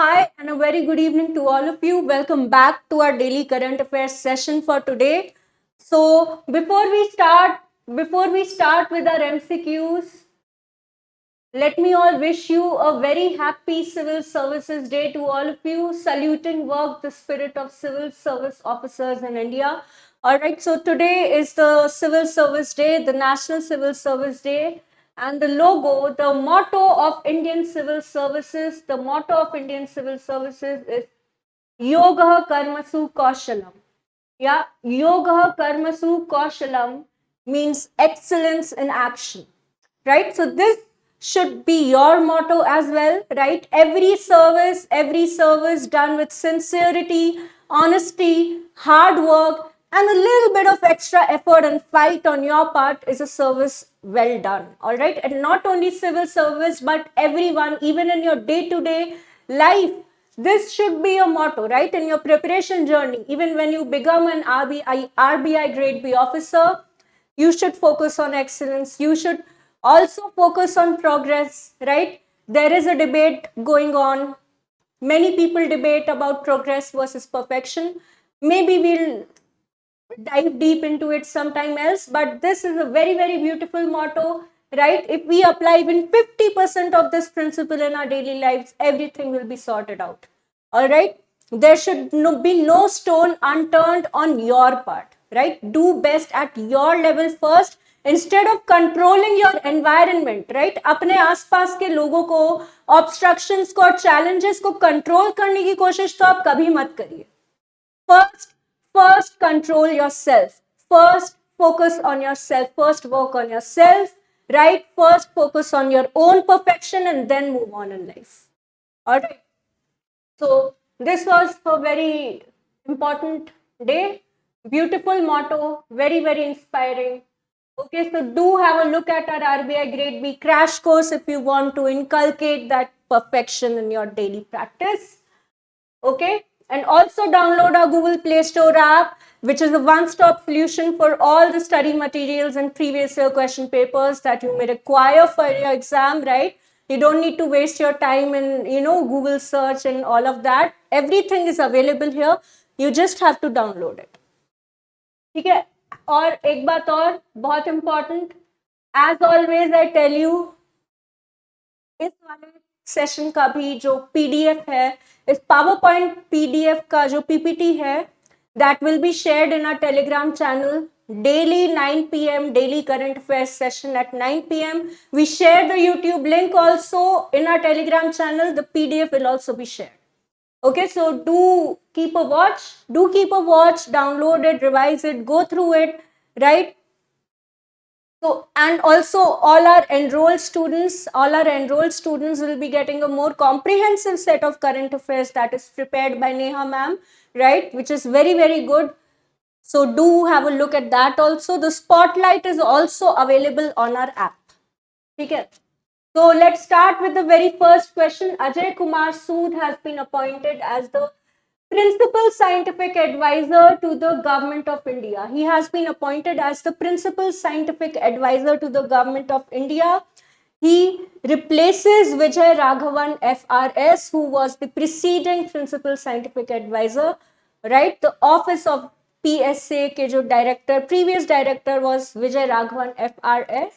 Hi, and a very good evening to all of you. Welcome back to our daily current affairs session for today. So, before we start, before we start with our MCQs, let me all wish you a very happy Civil Services Day to all of you, saluting work the spirit of civil service officers in India. All right, so today is the Civil Service Day, the National Civil Service Day, and the logo, the motto of Indian Civil Services, the motto of Indian Civil Services is Yoga Karmasu Kaushalam. Yeah, Yoga Karmasu Kaushalam means excellence in action, right? So this should be your motto as well, right? Every service, every service done with sincerity, honesty, hard work, and a little bit of extra effort and fight on your part is a service well done. All right. And not only civil service, but everyone, even in your day to day life, this should be your motto, right? In your preparation journey, even when you become an RBI, RBI grade B officer, you should focus on excellence. You should also focus on progress, right? There is a debate going on. Many people debate about progress versus perfection. Maybe we'll dive deep into it sometime else, but this is a very, very beautiful motto, right? If we apply even 50% of this principle in our daily lives, everything will be sorted out. All right? There should no, be no stone unturned on your part, right? Do best at your level first instead of controlling your environment right अपने आसपास के लोगों को obstruction को और challenges को control करने की कोशिश तो आप कभी मत करिए first first control yourself. First focus on yourself. First work on yourself right? First focus on your own perfection and then move on in life. All right. So this was a very important day. Beautiful motto. Very very inspiring. Okay so do have a look at our rbi grade b crash course if you want to inculcate that perfection in your daily practice. Okay and also download our Google Play Store app, which is a one-stop solution for all the study materials and previous year question papers that you may require for your exam, right? You don't need to waste your time in, you know, Google search and all of that. Everything is available here. You just have to download it. ठीक है और एक बात और बहुत important as always I tell you इस वाले session का भी जो पीडीएफ है, इस पावर पॉइंट पीडीएफ का जो पीपीटी है that will be shared in our Telegram channel daily 9 PM daily current affairs session at 9 PM we share the YouTube link also in our Telegram channel the PDF will also be share okay so do keep a watch do keep a watch download it revise it go through it right So, and also all our enrolled students, all our enrolled students will be getting a more comprehensive set of current affairs that is prepared by Neha ma'am, right? Which is very, very good. So do have a look at that also. The spotlight is also available on our app. Okay. So let's start with the very first question. Ajay Kumar Sood has been appointed as the Principal Scientific Advisor to the Government of India. He has been appointed as the Principal Scientific Advisor to the Government of India. He replaces Vijay Raghavan FRS, who was the preceding Principal Scientific Advisor, right? The office of PSA jo director, previous director was Vijay Raghavan FRS,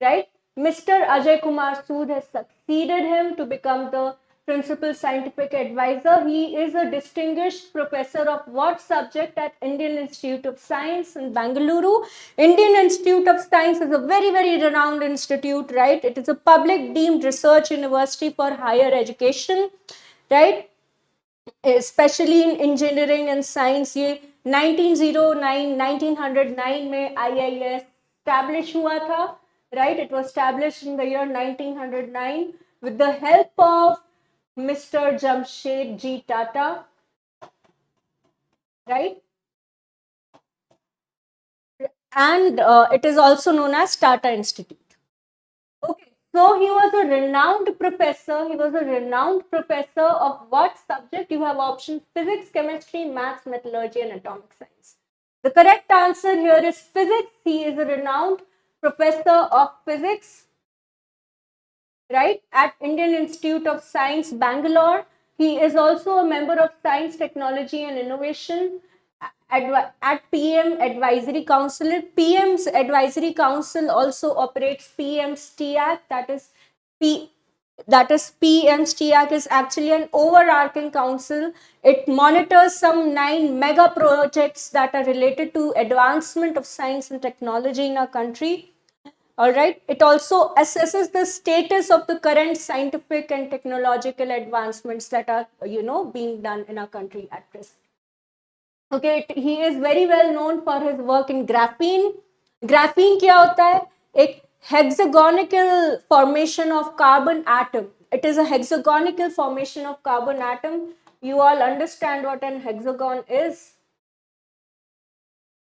right? Mr. Ajay Kumar Sood has succeeded him to become the Principal Scientific Advisor. He is a distinguished professor of what subject at Indian Institute of Science in Bangalore. Indian Institute of Science is a very, very renowned institute, right? It is a public deemed research university for higher education, right? Especially in engineering and science. ये 1909, 1909 में IIS established हुआ था, right? It was established in the year 1909 with the help of Mr. Jamshed G. Tata, right? And uh, it is also known as Tata Institute. Okay, so he was a renowned professor. He was a renowned professor of what subject? You have options physics, chemistry, maths, metallurgy, and atomic science. The correct answer here is physics. He is a renowned professor of physics right, at Indian Institute of Science, Bangalore. He is also a member of Science, Technology and Innovation at, PM Advisory Council. PM's Advisory Council also operates PM's TIAC, that is P that is PM's is actually an overarching council. It monitors some nine mega projects that are related to advancement of science and technology in our country all right. It also assesses the status of the current scientific and technological advancements that are you know being done in our country at present. Okay. He is very well known for his work in graphene. Graphene kya hota hai? Ek hexagonal formation of carbon atom. It is a hexagonal formation of carbon atom. You all understand what an hexagon is?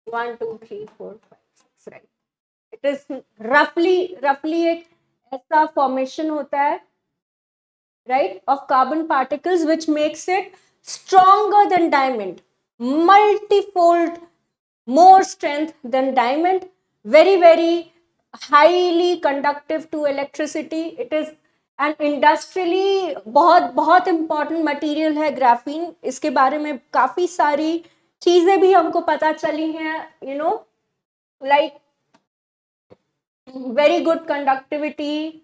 One, two, three, four, five, six. right. This रफली रफली एक ऐसा formation होता है right of carbon particles which makes it stronger then diamond multifold more strength then diamond very very highly conductive to electricity it is and industrially बहुत बहुत important material है graphene इसके बारे में काफ़ी सारी चीज़ें भी हमको पता चली हैं you know like very good conductivity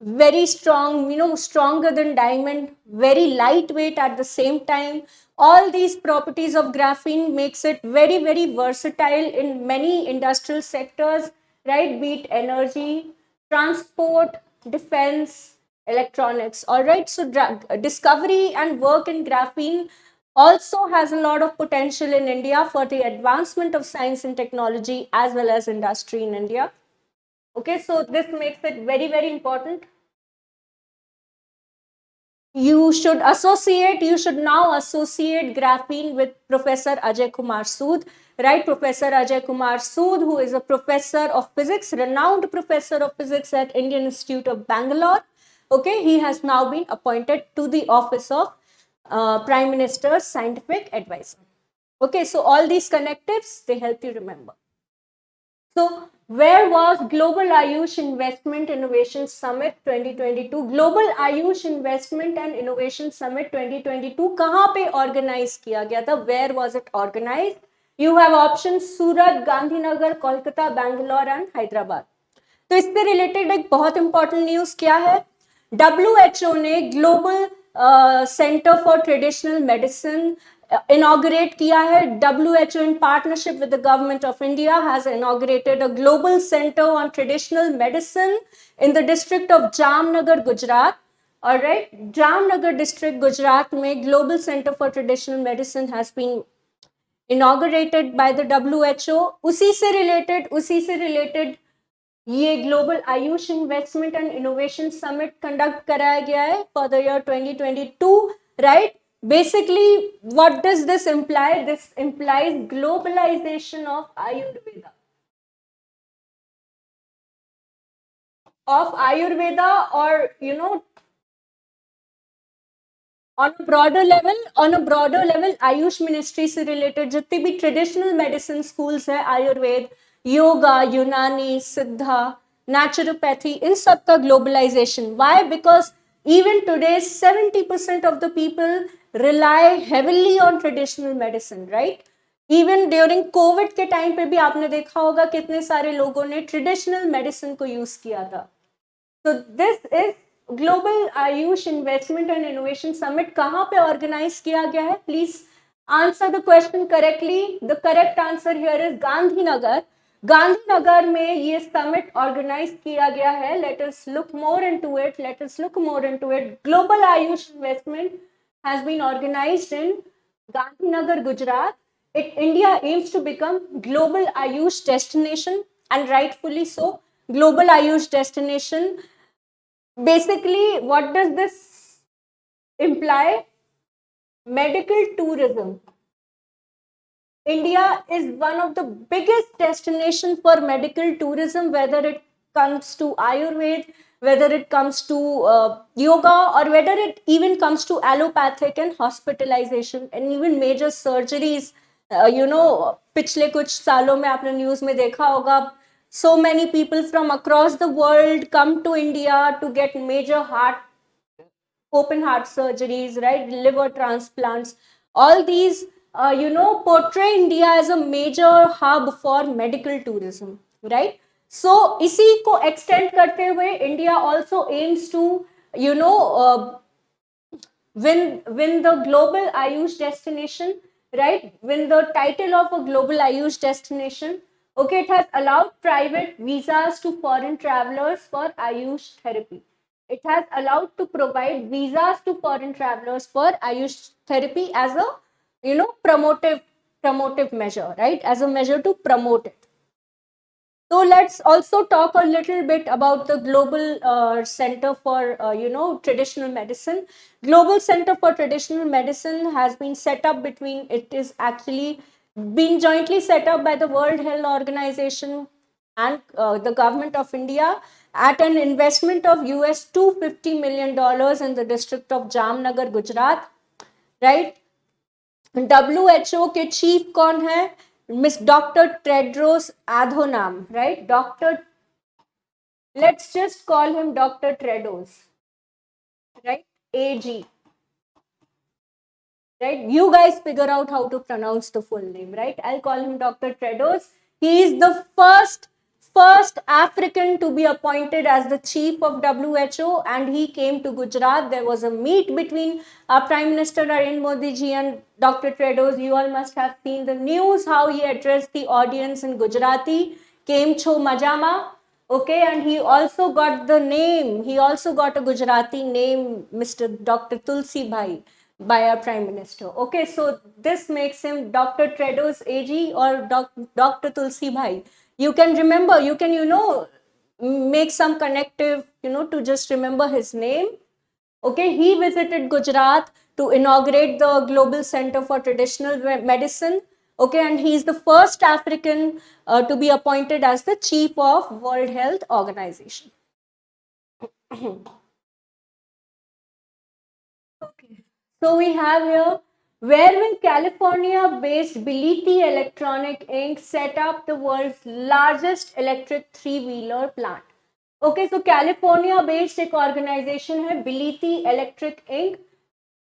very strong you know stronger than diamond very lightweight at the same time all these properties of graphene makes it very very versatile in many industrial sectors right? Be it energy, transport, defense, electronics. All right. So discovery and work in graphene also has a lot of potential in India for the advancement of science and technology as well as industry in India. Okay, so this makes it very, very important you should associate, you should now associate graphene with Professor Ajay Kumar Sood, right? Professor Ajay Kumar Sood, who is a professor of physics, renowned professor of physics at Indian Institute of Bangalore. Okay, he has now been appointed to the office of uh, Prime Minister's scientific advisor. Okay, so all these connectives, they help you remember. So where was Global Ayush Investment Innovation Summit 2022? Global Ayush Investment and Innovation Summit 2022 कहाँ पे organize किया गया था? Where was it organized? You have options Surat, Gandhinagar, Kolkata, Bangalore and Hyderabad. तो इससे related एक बहुत important news क्या है WHO ने global centre for traditional medicine inaugurate किया है। W H O in partnership with the government of India has inaugurated a global centre on traditional medicine in the district of Jamnagar Gujarat और right Jamnagar district Gujarat में global centre for traditional medicine has been inaugurated by the W H O उसी से related उसी से related ये global AYUSH investment and innovation summit conduct कराया गया है for the year 2022 right right? Basically what does this imply? This implies globalization of ayurveda. Of ayurveda or you know on a broader level on a broader level ayush ministry se related. jitne bhi traditional medicine schools hai ayurved yoga unani siddha naturopathy sab ka globalization. Why? Because even today 70% of the people rely heavily on traditional medicine, right? Even during COVID के time पे भी आपने देखा होगा कितने सारे लोगों ने ट्रेडिशनल मेडिसिन को यूज़ किया था। तो this is global AYUSH investment and innovation summit कहाँ पे ऑर्गेनाइज किया गया है? Please answer the question correctly the correct answer here is Gandhinagar Gandhinagar में ये समिट ऑर्गेनाइज किया गया है। Let us look more into it let us look more into it global AYUSH investment has been organized in Gandhinagar, Gujarat. It, India aims to become global Ayush destination and rightfully so. Global Ayush destination. Basically, what does this imply? Medical tourism. India is one of the biggest destinations for medical tourism, whether it comes to Ayurveda, whether it comes to uh, yoga or whether it even comes to allopathic and hospitalization and even major surgeries uh, you know पिछले कुछ सालों में आपने news में देखा होगा so many people from across the world come to india to get major heart open heart surgeries, right? Liver transplants. All these, uh, you know, portray India as a major hub for medical tourism, right? So so, इसी को extend करते हुए India also aims to you know win win the global Ayush destination, right? Win the title of a global Ayush destination. Okay, it has allowed private visas to foreign travelers for Ayush therapy. It has allowed to provide visas to foreign travelers for Ayush therapy as a you know promotive promotive measure, right? As a measure to promote it. So let's also talk a little bit about the Global uh, Center for, uh, you know, Traditional Medicine. Global Center for Traditional Medicine has been set up between, it is actually been jointly set up by the World Health Organization and uh, the government of India at an investment of US 250 million dollars in the district of Jamnagar, Gujarat, right? WHO के chief कौन है Miss Dr. Tedros Adhanom, right? Dr. Let's just call him Dr. Tedros, right? AG. Right? You guys figure out how to pronounce the full name, right? I'll call him Dr. Tedros. He is the first first African to be appointed as the chief of WHO, and he came to Gujarat. There was a meet between our Prime Minister Narendra Modi ji and Dr. Tedros. You all must have seen the news how he addressed the audience in Gujarati. Came Cho Majama. Okay, and he also got the name, he also got a Gujarati name, Mr. Dr. Tulsi Bhai by our Prime Minister. Okay, so this makes him Dr. Tedros AG or Doc, Dr. Tulsi Bhai you can remember you can you know make some connective you know to just remember his name. Okay he visited gujarat to inaugurate the global center for traditional medicine. Okay and he is the first african uh, to be appointed as the chief of world health organization. Okay so we have here where will California-based Bility Electronic Inc. set up the world's largest electric three-wheeler plant? Okay, so California-based एक organization है Bility Electric Inc.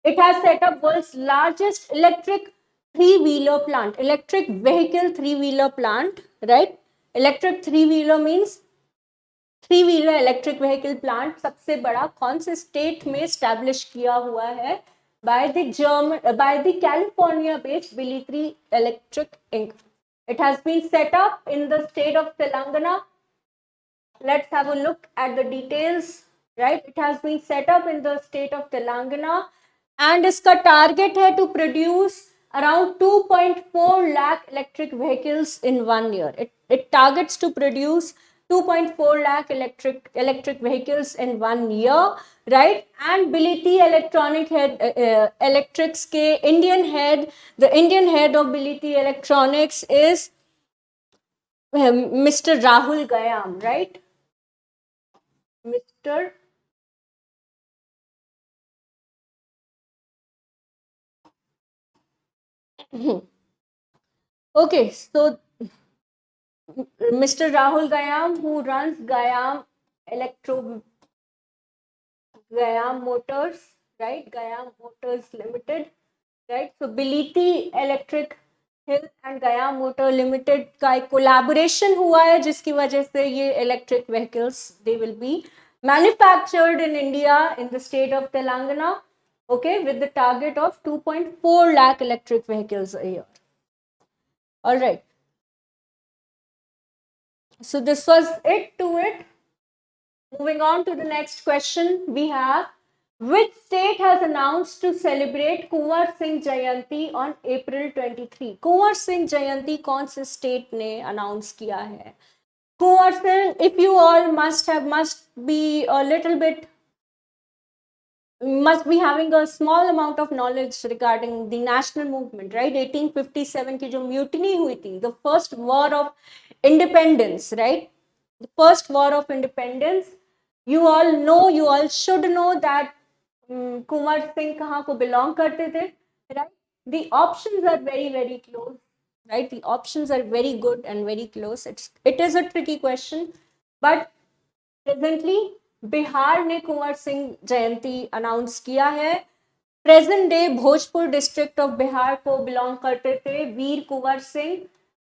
It has set up world's largest electric three-wheeler plant, electric vehicle three-wheeler plant, right? Electric three-wheeler means three wheeler electric vehicle plant सबसे बड़ा कौन से state में establish किया हुआ है by the German uh, by the California-based Biliti Electric Inc. It has been set up in the state of Telangana. Let's have a look at the details. Right, it has been set up in the state of Telangana, and its target है to produce around 2.4 lakh electric vehicles in one year. It it targets to produce 2.4 lakh electric electric vehicles in one year right? And Biliti electronic head uh, uh, electrics ke indian head the indian head of Biliti electronics is um, mr rahul gayam right? Mr okay so Mr. Rahul Gayam, who runs Gayam Electro Gayam Motors, right? Gayam Motors Limited, right? So Biliti Electric हिल and Gayam motor limited का एक collaboration हुआ है जिसकी वजह से ये electric vehicles they will be manufactured in India in the state of Telangana okay with the target of 2.4 lakh electric vehicles a year So this was it to it. Moving on to the next question we have. Which state has announced to celebrate Kunwar Singh Jayanti on April 23? Kunwar Singh Jayanti कौन state ne announce किया hai Kunwar Singh, if you all must have, must be a little bit must be having a small amount of knowledge regarding the national movement, right? 1857 की जो mutiny हुई थी, the first war of independence, right? The first war of independence. You all know, you all should know that um, Kumar Singh kahan ko belong karte the, right? The options are very, very close, right? The options are very good and very close. It's, it is a tricky question, but presently Bihar ने कुंवर सिंह जयंती announce किया है। Present day Bhojpur district of Bihar को belong करते थे Veer Kunwar Singh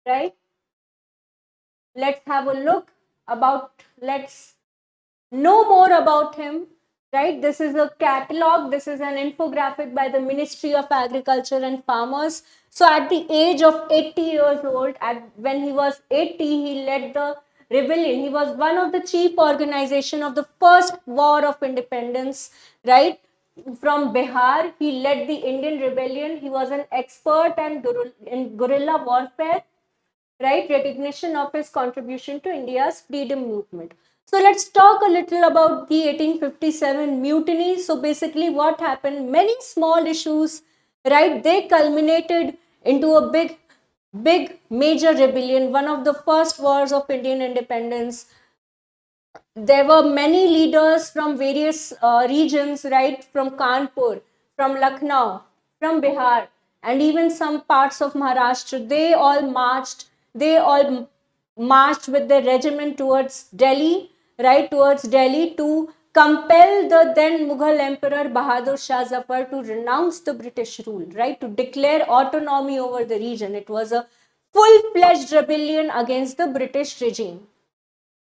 right let's have a look about let's know more about him right this is a catalogue this is an infographic by the ministry of agriculture and farmers so at the age of eighty years old at when he was 80 he led the rebellion. He was one of the chief organization of the first war of independence right? From bihar he led the indian rebellion. He was an expert and in guerrilla warfare right? Recognition of his contribution to india's freedom movement. So let's talk a little about the 1857 mutiny. So basically what happened, many small issues, right, they culminated into a big, big major rebellion, one of the first wars of Indian independence. There were many leaders from various uh, regions, right, from Kanpur, from Lucknow, from Bihar, and even some parts of Maharashtra. They all marched, they all marched with their regiment towards Delhi right towards Delhi to compel the then Mughal Emperor Bahadur Shah Zafar to renounce the British rule, right? To declare autonomy over the region. It was a full-fledged rebellion against the British regime.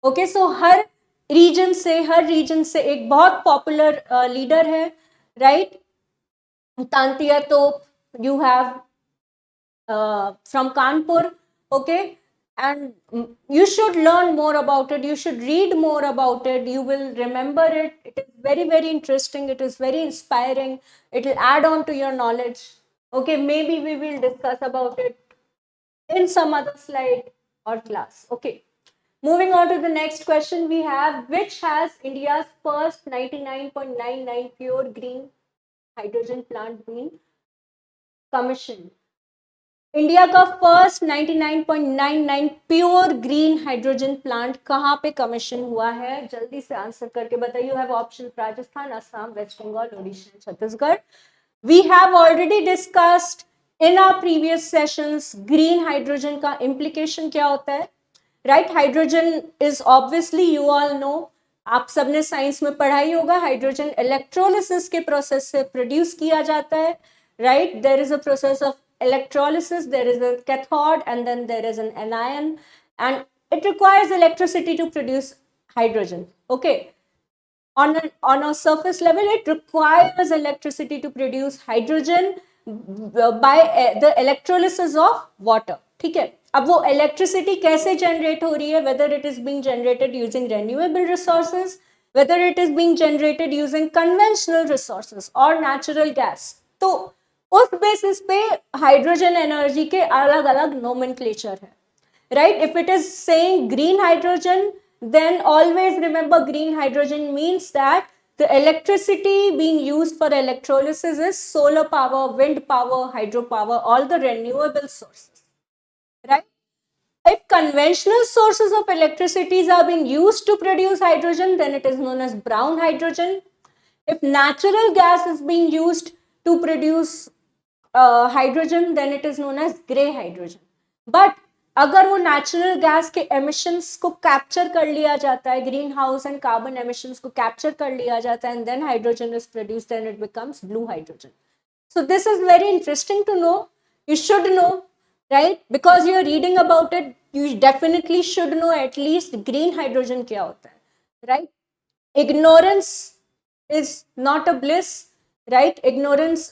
Okay, so her region say, her region say, एक बहुत popular uh, leader है, right? Tantia Tope, you have uh, from Kanpur, okay? And you should learn more about it. You should read more about it. You will remember it. It is very very interesting. It is very inspiring. It will add on to your knowledge. Okay maybe we will discuss about it in some other slide or class. Okay moving on to the next question we have. Which has india's first 99.99 pure green hydrogen plant been commissioned India का first 99.99 pure green hydrogen plant कहाँ पे commission हुआ है? जल्दी से answer करके बताइए। Have option Rajasthan, Assam West Bengal Odisha Chhattisgarh we have already discussed in our previous sessions green hydrogen का इम्प्लीकेशन क्या होता है? Right hydrogen is obviously you all know आप सबने साइंस में पढ़ाई होगा हाइड्रोजन इलेक्ट्रोलिसिस के प्रोसेस से प्रोड्यूस किया जाता है। Right there is a process of electrolysis, there is a cathode and then there is an anion and it requires electricity to produce hydrogen. Okay. On a, on a surface level, it requires electricity to produce hydrogen by uh, the electrolysis of water. ठीक है अब वो electricity कैसे generate हो रही है whether it is being generated using renewable resources whether it is being generated using conventional resources और natural gas तो उस बेसिस पे हाइड्रोजन एनर्जी के अलग अलग नोमेंक्लेचर है right if it is saying green hydrogen then always remember green hydrogen means that the electricity being used for electrolysis is solar power wind power hydro power all the renewable source right if conventional sources of electricities are being use to produce hydrogen then it is known as brown hydrogen if natural gas is being use to produce hydrogen then it is known as grey hydrogen but अगर वो natural gas के emissions को capture कर लिया जाता है green house and carbon emissions को capture कर लिया जाता है and then hydrogen is produce then it becomes blue hydrogen so this is very interesting to know you should know right because you are reading about it you definitely should know at least green hydrogen kya hota hai right ignorance is not a bliss right ignorance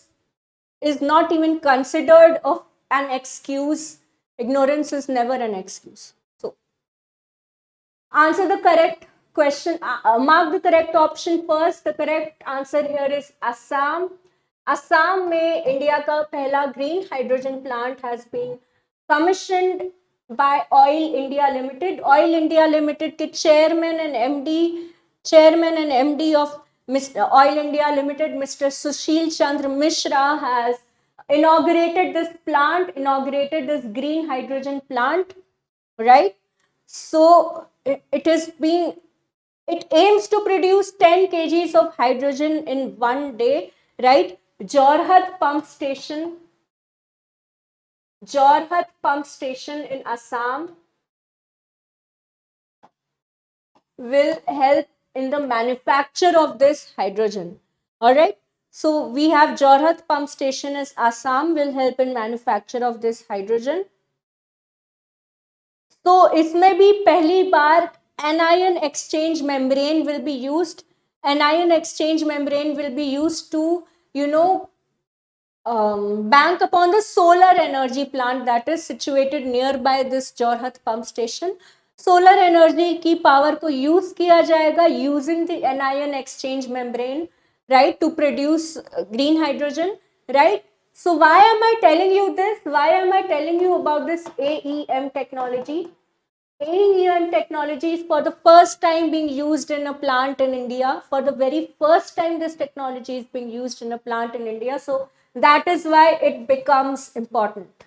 is not even considered of an excuse. Ignorance is never an excuse. So, answer the correct question, uh, uh, mark the correct option first. The correct answer here is Assam. Assam में India का पहला green hydrogen plant has been कमिशनड bye oil India limited oil India limited के chairman and MD chairman and MD of Mr. Oil India Limited, Mr. Sushil Chandra Mishra has inaugurated this plant, inaugurated this green hydrogen plant, right? So it, being, it aims to produce 10 kgs of hydrogen in one day, right? Jorhat pump station, Jorhat pump station in Assam will help in the manufacture of this hydrogen. All right. So we have Jorhat pump station as Assam will help in manufacture of this hydrogen. So इसमें भी पहली बार anion exchange membrane will be used. Anion exchange membrane will be used to, you know, um, bank upon the solar energy plant that is situated nearby this Jorhat pump station. Solar energy की power को use किया जाएगा using the anion exchange membrane right to produce green hydrogen right so why am i telling you this why am i telling you about this aem technology aem technology is for the first time being used in a plant in india for the very first time this technology is being used in a plant in india so that is why it becomes important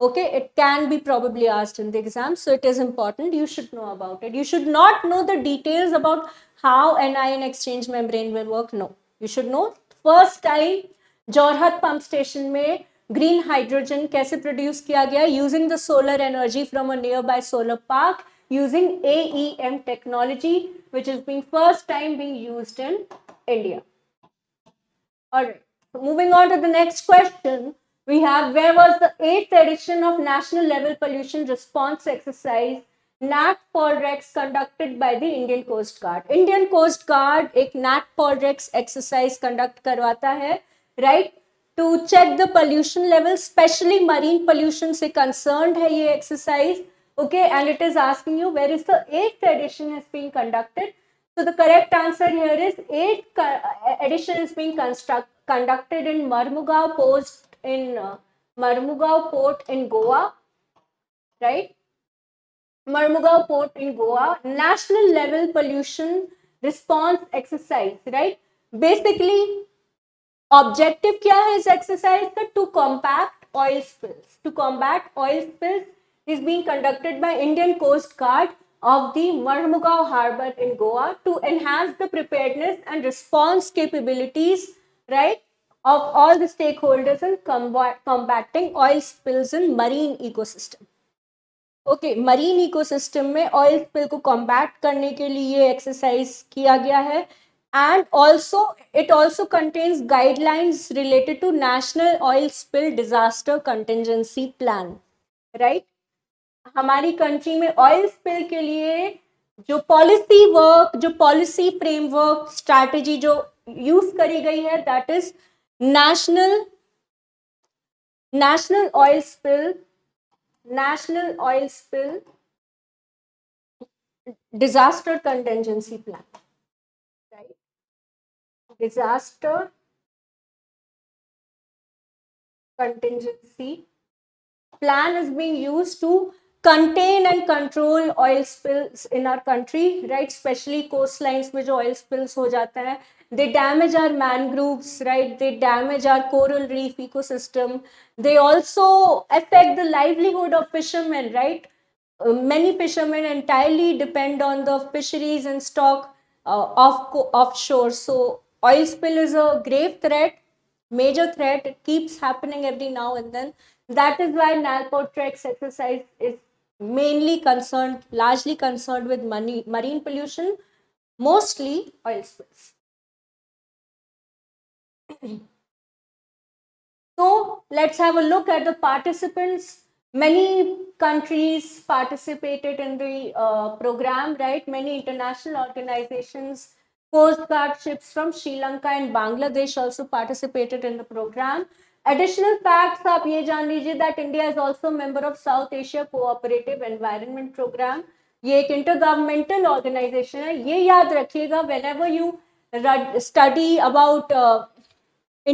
okay it can be probably asked in the exam so it is important. You should know about it. You should not know the details about how an ion exchange membrane will work no. You should know first time jorhat pump station may green hydrogen kaise produce kiya gaya? Using the solar energy from a nearby solar park using aem technology which is being first time being used in india. All right moving on to the next question. we have where was the eighth edition of National Level Pollution Response Exercise NAT Polrex conducted by the Indian Coast Guard. Indian Coast Guard एक NAT Polrex exercise conduct करवाता है right to check the pollution level especially marine pollution से concerned है ये exercise okay and it is asking you where is the eighth edition is being conducted so the correct answer here is eighth edition is being construct, conducted in Marmugao post in uh, Marmugao port in Goa right Marmugao port in Goa, national level pollution response exercise, right? Basically, objective kya is exercise to combat oil spills. To combat oil spills is being conducted by Indian Coast Guard of the Marmugao harbor in Goa to enhance the preparedness and response capabilities, right, of all the stakeholders in combating oil spills in marine ecosystem. Okay marine ecosystem में oil spill को combat करने के लिए exercise किया गया है and also it also contains guidelines related to national oil spill disaster contingency plan right हमारी country में ऑयल स्पिल के लिए जो पॉलिसी वर्क जो पॉलिसी फ्रेमवर्क स्ट्रैटेजी जो यूज़ करी गई है that is national national oil spill National Oil Spill Disaster Contingency Plan. Right? Disaster Contingency Plan is being used to contain and control oil spills in our country, right? Especially coastlines में जो oil spills हो जाता है they damage our mangroves right? They damage our coral reef ecosystem. They also affect the livelihood of fishermen right? Uh, many fishermen entirely depend on the fisheries and stock uh, off offshore. So oil spill is a grave threat major threat. It keeps happening every now and then. That is why NATPOLREX exercise is mainly concerned largely concerned with money, marine pollution mostly oil spills so let's have a look at the participants. Many countries participated in the uh, program, right? Many international organizations, Coast Guard ships from Sri Lanka and Bangladesh also participated in the program. Additional facts आप ये जान लीजिए that India is also a member of South Asia Cooperative Environment Program. ये एक intergovernmental organization है ये याद रखिएगा whenever you study about uh,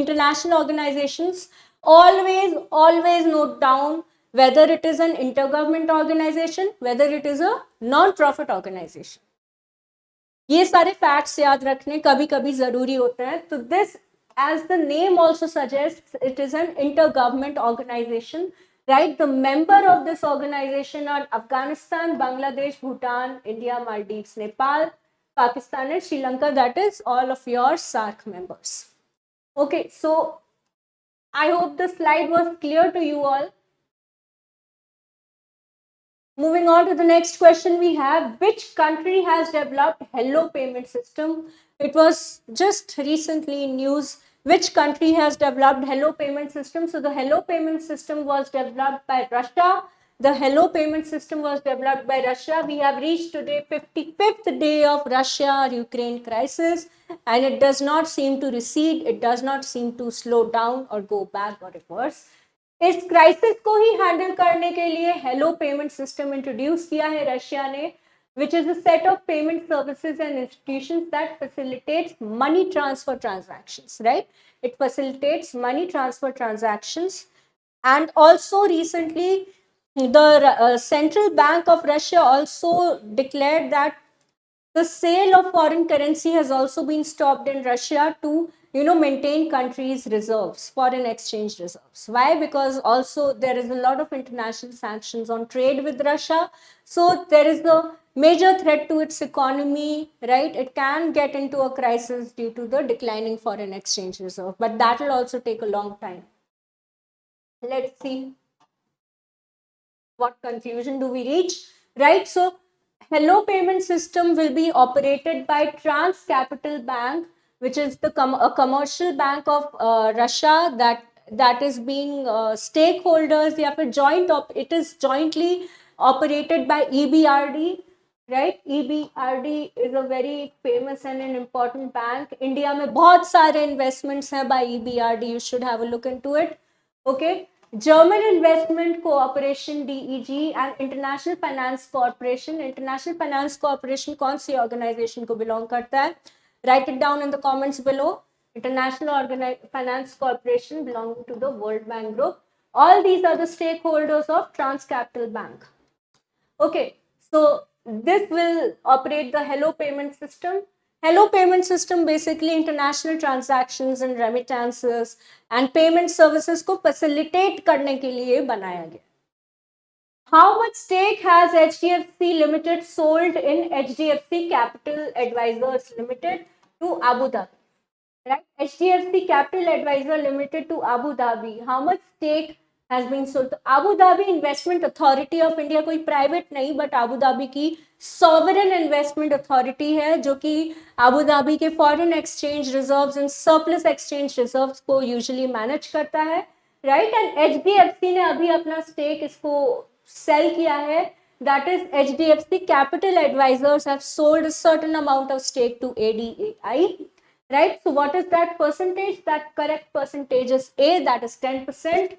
international organizations always always note down whether it is an intergovernment organization whether it is a non profit organization ये सारे facts याद रखने कभी कभी जरूरी होते हैं as the name also suggests, it is an intergovernment organization, right? The member of this organization are Afghanistan, Bangladesh, Bhutan, India, Maldives, Nepal, Pakistan and Sri Lanka. That is all of your SAARC members. Okay, so I hope the slide was clear to you all. Moving on to the next question we have, which country has developed Hello payment system? It was just recently in news which country has developed Hello payment system. So the Hello payment system was developed by Russia. The Hello payment system was developed by Russia. We have reached today 55th day of Russia-Ukraine crisis and it does not seem to recede. It does not seem to slow down or go back or reverse. इस crisis को ही handle करने के लिए hello payment system introduce किया है Russia ने which is a set of payment services and institutions that facilitates money transfer transactions right it facilitates money transfer transactions and also recently the uh, central bank of russia also declared that the sale of foreign currency has also been stopped in russia to you know maintain countries reserves foreign exchange reserves. Why? Because also there is a lot of international sanctions on trade with russia. So there is a major threat to its economy right? It can get into a crisis due to the declining foreign exchange reserve but that will also take a long time. Let's see what conclusion do we reach right so hello payment system will be operated by trans capital bank which is the com- a commercial bank of uh, Russia that that is being uh, stakeholders या फिर joint op- it is jointly operated by EBRD right EBRD is a very famous and an important bank India में बहुत सारे investments हैं by EBRD you should have a look into it okay German investment cooperation DEG and international finance corporation international finance corporation कौन सी organisation को belong करता है? Write it down in the comments below international finance corporation belong to the world bank group all these are the stakeholders of trans capital bank okay so this will operate the hello payment system Hello payment system basically international transactions and remittances and payment services को facilitate करने के लिए बनाया गया how much stake has HDFC Limited sold in HDFC Capital Advisors Limited to Abu Dhabi? Right? HDFC Capital Advisor Limited to Abu Dhabi. How much stake has been sold Abu Dhabi investment authority of India कोई private नहीं but Abu Dhabi की sovereign investment authority है, जो कि Abu Dhabi के foreign exchange reserve and surplus exchange reserve को usually manage करता है right and H D F C ने अभी अपना स्टेक इसको सेल किया है। That is H D that is HDFC Capital Advisors certain amount of stake to A D A I right so what is that percentage that correct percentage is A that is ten percent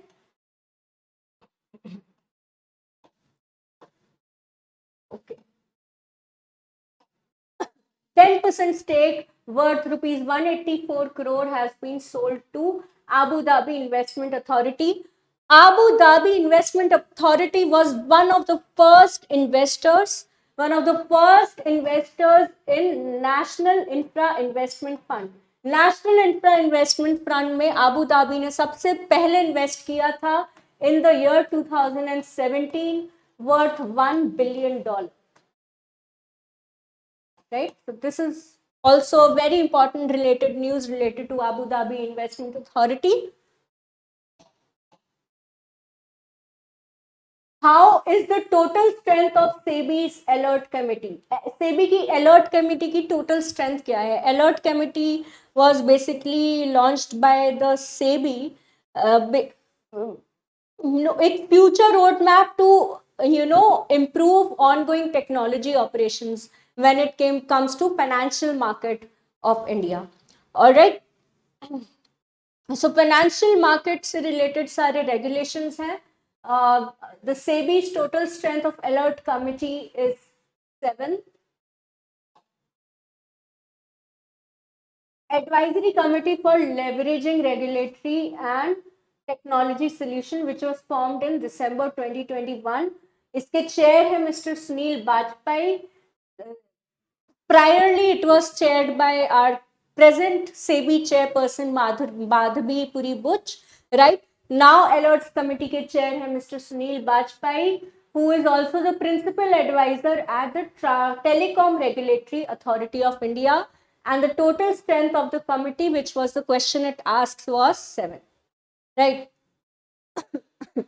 10% stake worth rupees 184 crore has been sold to Abu Dhabi Investment Authority Abu Dhabi Investment Authority was one of the first investors, one of the first investors in National Infra Investment Fund. National Infra Investment Fund में Abu Dhabi ने सबसे पहले invest किया था in the year 2017 worth 1 billion dollar. Right? So this is also very important related news related to Abu Dhabi Investment Authority. How is the total strength of SEBI's alert committee? SEBI की alert committee की total strength क्या है? Alert committee was basically launched by the SEBI. Uh, you know, a future roadmap to you know improve ongoing technology operations when it came comes to financial market of India. All right. So financial market से related सारे regulations हैं. Uh, the SEBI's total strength of alert committee is seven. Advisory committee for leveraging regulatory and technology solution which was formed in December 2021. इसके chair है Mr. Sunil Bajpai. Priorly, it was chaired by our present SEBI chairperson Madhabi Puri Butch, right? Now alerts committee ke chair hai Mr. Sunil Bajpai, who is also the principal advisor at the Telecom Regulatory Authority of India. And the total strength of the committee, which was the question it asks, was seven. Right.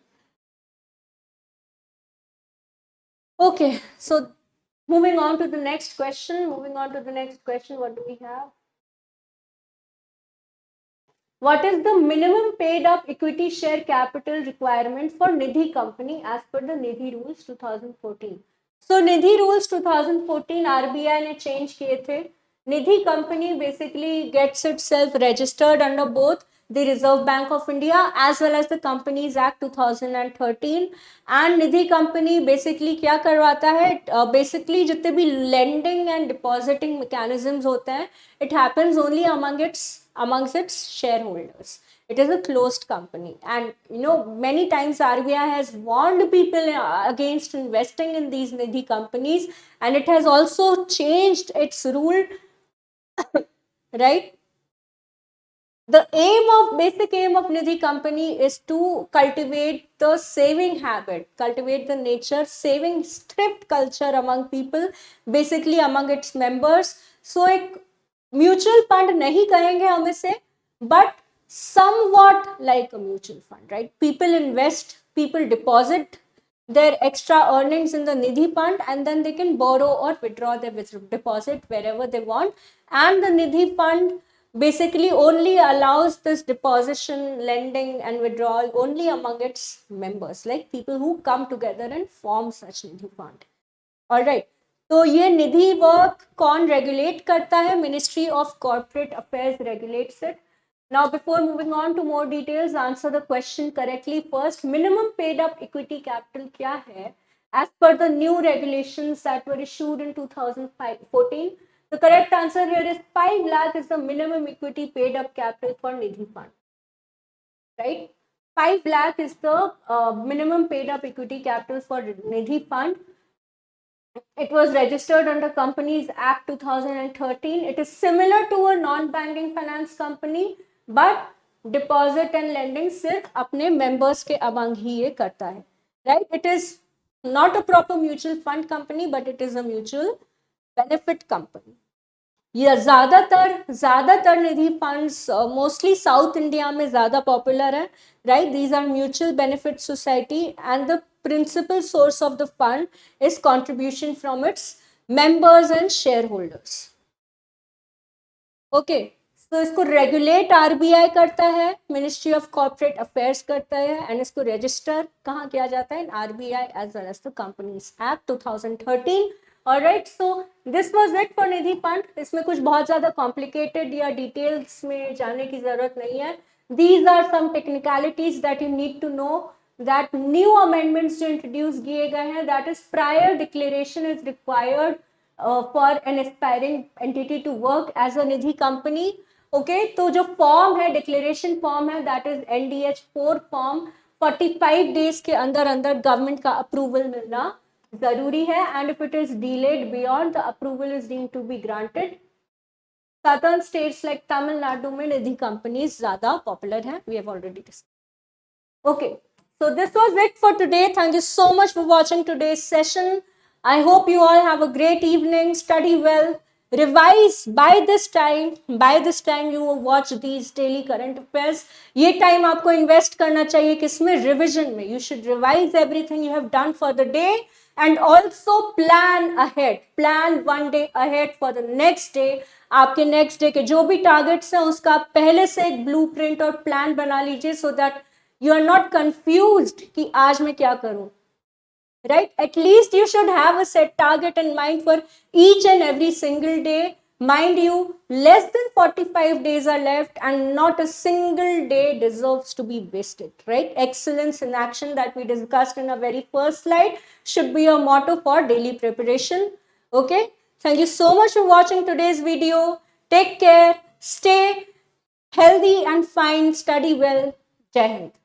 Okay, so moving on to the next question. Moving on to the next question, what do we have? What is the minimum paid up equity share capital requirement for Nidhi company as per the Nidhi rules 2014? So Nidhi rules 2014 RBI ने change किए थे. Nidhi company basically gets itself registered under both the Reserve Bank of India as well as the Companies Act 2013 and Nidhi company basically क्या करवाता है uh, basically जितने भी lending and depositing mechanisms होते हैं it happens only among its amongst its shareholders it is a closed company and you know many times RBI has warned people against investing in these Nidhi companies and it has also changed its rule right the aim of basic aim of nidhi company is to cultivate the saving habit cultivate the nature saving thrift culture among people basically among its members so एक mutual fund नहीं कहेंगे हम इसे but somewhat like a mutual fund right people invest people deposit their extra earnings in the nidhi fund and then they can borrow or withdraw their deposit wherever they want and the nidhi fund basically only allows this deposition, lending, and withdrawal only among its members, like people who come together and form such nidhi fund. All right. तो ये निधि work कौन regulate करता है ministry of corporate affairs regulates it Now, before moving on to more details, answer the question correctly first. Minimum paid up equity capital क्या है? As per the new regulations that were issued in 2014, the correct answer here is 5 lakh is the minimum equity paid up capital for Nidhi fund. Right? 5 lakh is the uh, minimum paid up equity capital for Nidhi fund. It was registered under Companies Act 2013. It is similar to a non-banking finance company, but deposit and lending सिर्फ अपने members के among ही ये करता है right it is not a proper mutual fund company but it is a mutual benefit company ये ज़्यादातर ज़्यादातर Nidhi funds mostly South India में ज़्यादा पॉपुलर है right these are mutual benefit society and the principal source of the fund is contribution from its members and shareholders okay तो इसको regulate RBI करता है मिनिस्ट्री ऑफ़ कॉर्पोरेट अफेयर्स करता है and इसको रजिस्टर कहाँ किया जाता है? RBI as well as the companies act 2013 right so this was it for Nidhi fund इसमें कुछ बहुत ज़्यादा कॉम्प्लिकेटेड या डिटेल्स में जाने की ज़रूरत नहीं है। These are some technicalities that you need to know that new amendments जो इंट्रोड्यूस किए गए हैं that is prior declaration is required for an aspiring entity to work as a Nidhi company okay तो जो फॉर्म है declaration form है that is N D H four form forty five days के अंदर अंदर गवर्नमेंट का approval मिलना। zaruri hai and if it is delayed beyond the approval is deemed to be granted. Certain states like tamil nadu mein nidhi companies zyada popular hain we have already discussed. Okay. So this was it for today. Thank you so much for watching today's session. I hope you all have a great evening. Study well. Revise by this time. By this time you watch these daily current affairs. Ye time aapko invest karna chahiye kisme revision mein. You should revise everything you have done for the day. And also plan ahead plan one day ahead for the next day आपके next day के जो भी targets हैं, उसका पहले से एक blue print और प्लान बना लीजिए so that you are not confuse कि आज मैं क्या करूँ। Right at least you should have have a set target in mind for each and every single mind you less than 45 days are left and not a single day deserves to be wasted right? Excellence in action that we discussed in our very first slide should be a motto for daily preparation okay? Thank you so much for watching today's video. Take care stay healthy and fine study well. Jai hind